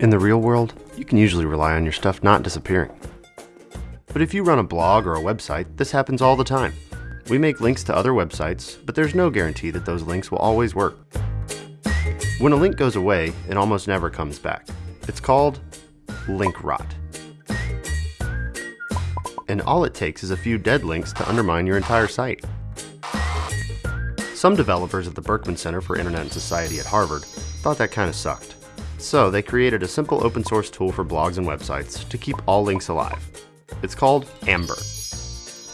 In the real world, you can usually rely on your stuff not disappearing. But if you run a blog or a website, this happens all the time. We make links to other websites, but there's no guarantee that those links will always work. When a link goes away, it almost never comes back. It's called link rot. And all it takes is a few dead links to undermine your entire site. Some developers at the Berkman Center for Internet and Society at Harvard thought that kind of sucked. So they created a simple open source tool for blogs and websites to keep all links alive. It's called Amber.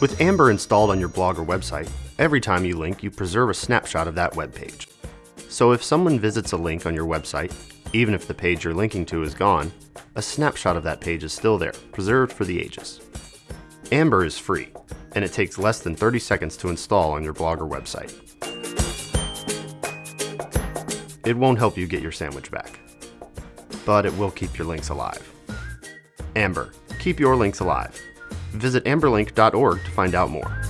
With Amber installed on your blog or website, every time you link, you preserve a snapshot of that web page. So if someone visits a link on your website, even if the page you're linking to is gone, a snapshot of that page is still there, preserved for the ages. Amber is free, and it takes less than 30 seconds to install on your blog or website. It won't help you get your sandwich back but it will keep your links alive. Amber, keep your links alive. Visit amberlink.org to find out more.